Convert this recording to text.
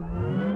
time.